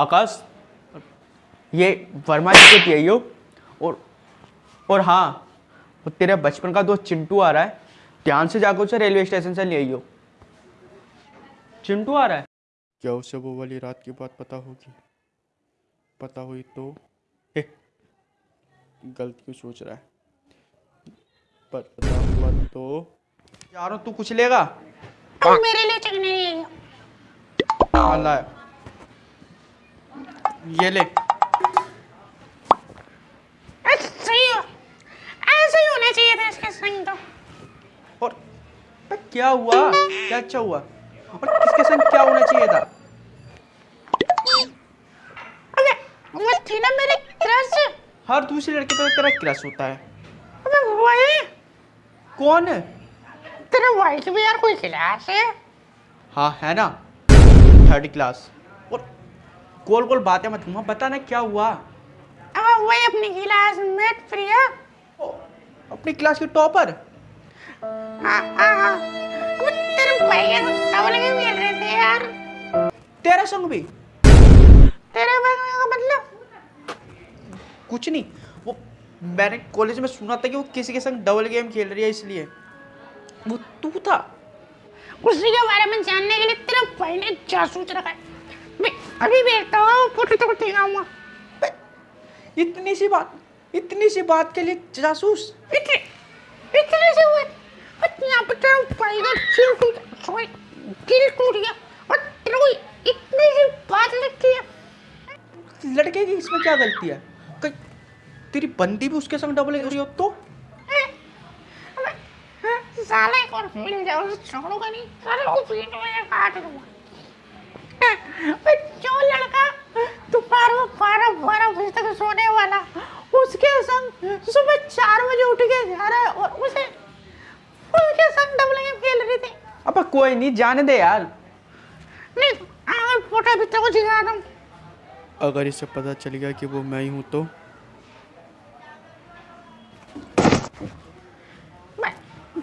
आकाश ये वर्मा जी के पी और और हाँ वो तेरे बचपन का दोस्त चिंटू आ रहा है ध्यान से जाकर उसे रेलवे स्टेशन से ले आइयो। चिंटू आ रहा है? क्या उसे वो वाली रात की बात पता होगी? पता हुई तो? ए, गलत क्यों सोच रहा है? पर पता हुआ तो? यारो तू कुछ लेगा? तुम मेरे लिए चिकनी ले लो अल्लाह ये ले। ऐसे सही हो। ऐसे होना चाहिए था इसके संग तो। और क्या हुआ? क्या अच्छा हुआ? और किसके संग क्या होना चाहिए था? अबे वो थी ना मेरी क्रश हर दूसरी लड़के पे तेरा क्रश होता है। अबे वही कौन है? तेरे की भी यार कोई क्लास है? हाँ है ना। थर्ड क्लास गोल गोल बातें मत घुमा बता ना क्या हुआ? अब वही अपनी क्लास मेट प्रिया अपनी क्लास के टॉपर हाँ हाँ हाँ तेरे भाई के डबल गेम खेल रहे थे यार। तेरा संग भी? तेरे मतलब? कुछ नहीं वो मैंने कॉलेज में सुना था कि वो किसी के संग डबल गेम खेल रही है इसलिए। वो तू था। उसी के बारे में जानने के लिए तेरे भाई ने जासूस रखा है? अभी देखता हूँ फ़ोटो तो दिखाऊँगा। इतनी सी बात इतनी सी बात के लिए जासूस। इतने इतने से हुए और यहाँ पे तेरा भाई का दिल टूट सॉरी दिल टूट गया और तेरे को इतनी सी बात लगती है। लड़के की इसमें क्या गलती है? कहीं तेरी बंदी भी उसके संग डबल हो रही हो तो हाँ, साले को मिल जाओ छोड़ूँगा नहीं। साले को पीठ में काट दूँगा अबे, जो लड़का दोपहर में बारह बारह बजे तक सोने वाला उसके संग सुबह चार बजे उठ के जा रहा है और उसे उसके संग डबल गेम खेल रही थी। अब कोई नहीं जाने दे यार। नहीं अगर फ़ोटो भी तो दिखा दूँ अगर इसे पता चल गया कि वो मैं ही हूँ तो?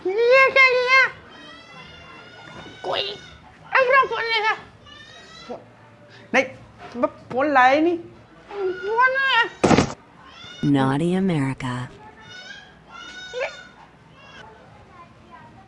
ये क्या लिया कोई अगला फ़ोन लेगा नहीं फ़ोन लाया ही नहीं। फ़ोन है Naughty America.